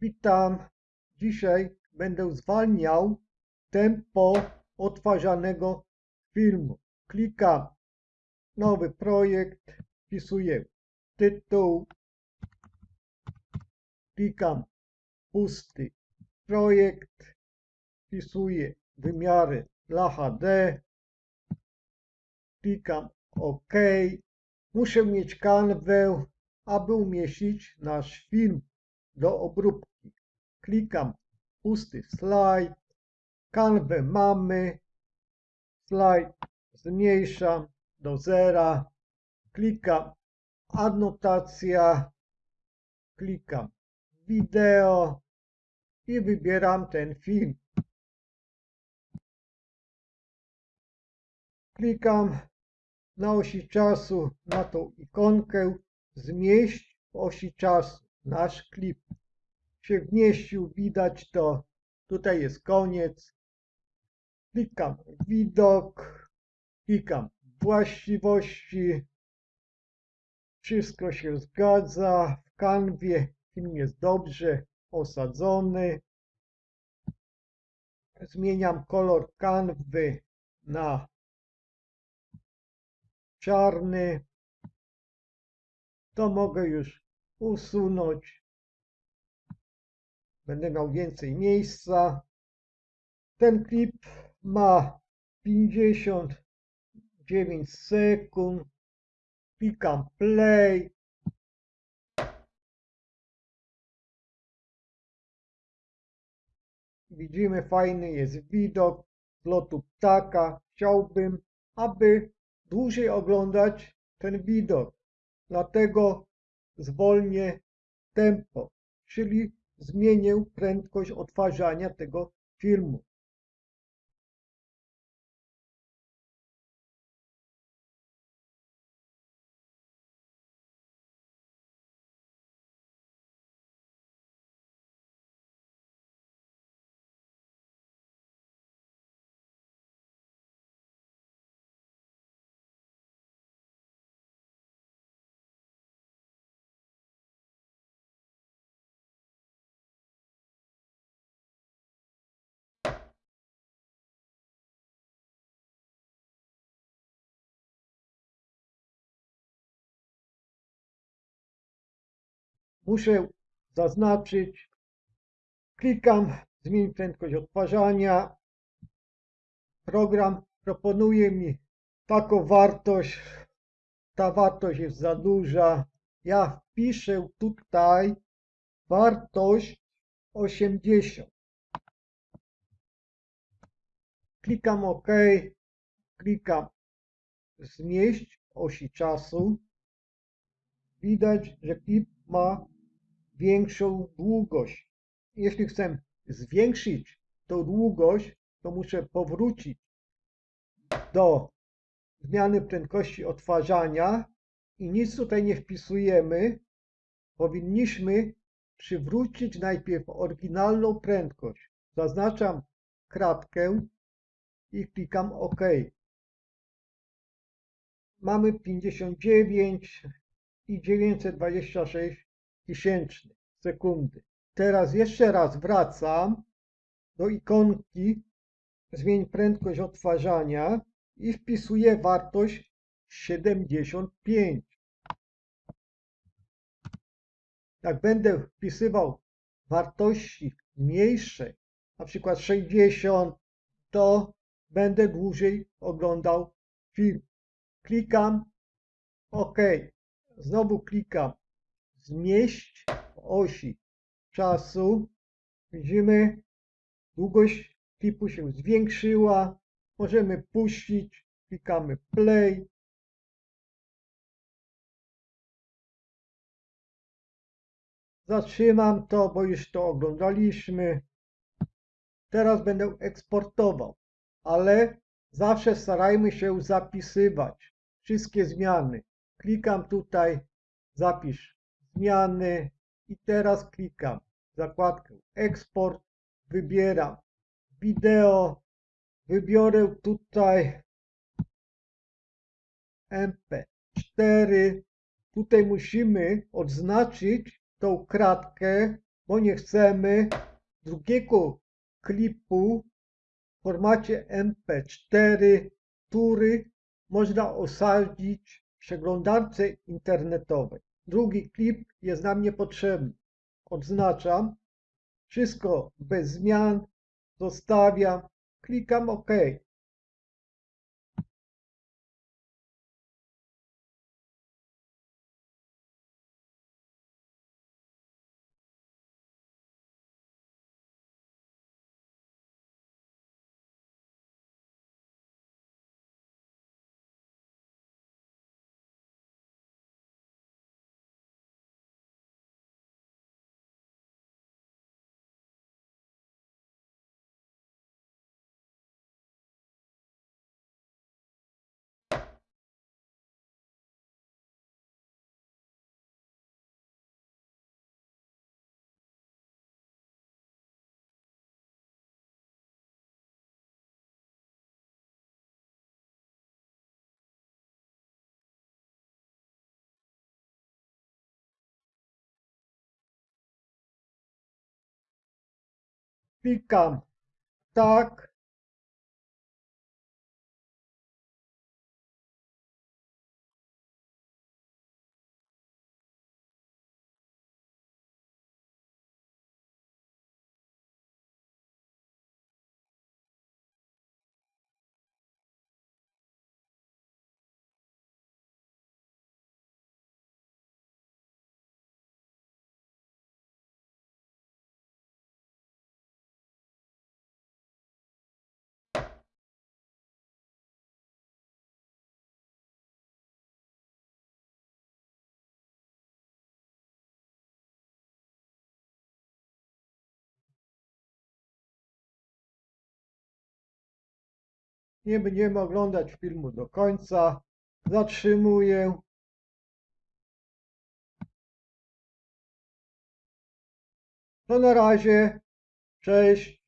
Witam. Dzisiaj będę zwalniał tempo odtwarzanego filmu. Klikam nowy projekt, wpisuję tytuł, klikam pusty projekt, wpisuję wymiary dla HD, klikam OK. Muszę mieć kanwę, aby umieścić nasz film do obróbki. Klikam pusty slajd, kanwę mamy, slajd zmniejszam do zera, klikam adnotacja, klikam wideo i wybieram ten film. Klikam na osi czasu na tą ikonkę zmieść w osi czasu nasz klip się wmieścił, widać to, tutaj jest koniec. Klikam widok, klikam właściwości, wszystko się zgadza, w kanwie film jest dobrze osadzony. Zmieniam kolor kanwy na czarny. To mogę już usunąć. Będę miał więcej miejsca. Ten klip ma 59 sekund. Klikam play. Widzimy fajny jest widok z lotu ptaka. Chciałbym, aby dłużej oglądać ten widok. Dlatego zwolnię tempo, czyli zmienię prędkość odtwarzania tego filmu. Muszę zaznaczyć, klikam zmień prędkość odtwarzania. Program proponuje mi taką wartość, ta wartość jest za duża. Ja wpiszę tutaj wartość 80. Klikam OK, klikam zmieść osi czasu. Widać, że klip ma większą długość. Jeśli chcę zwiększyć tą długość, to muszę powrócić do zmiany prędkości odtwarzania i nic tutaj nie wpisujemy. Powinniśmy przywrócić najpierw oryginalną prędkość. Zaznaczam kratkę i klikam OK. Mamy 59 i 926 tysięcznych sekundy. Teraz jeszcze raz wracam do ikonki zmień prędkość odtwarzania i wpisuję wartość 75. Jak będę wpisywał wartości mniejsze, na przykład 60, to będę dłużej oglądał film. Klikam OK. Znowu klikam zmieść osi czasu. Widzimy, długość klipu się zwiększyła. Możemy puścić, klikamy play. Zatrzymam to, bo już to oglądaliśmy. Teraz będę eksportował, ale zawsze starajmy się zapisywać wszystkie zmiany. Klikam tutaj, zapisz zmiany i teraz klikam zakładkę eksport, wybieram wideo, wybiorę tutaj MP4. Tutaj musimy odznaczyć tą kratkę, bo nie chcemy drugiego klipu w formacie MP4, który można osadzić przeglądarce internetowej. Drugi klip jest nam niepotrzebny. Odznaczam. Wszystko bez zmian. Zostawiam. Klikam OK. Klikam tak. Nie będziemy oglądać filmu do końca. Zatrzymuję. To na razie. Cześć.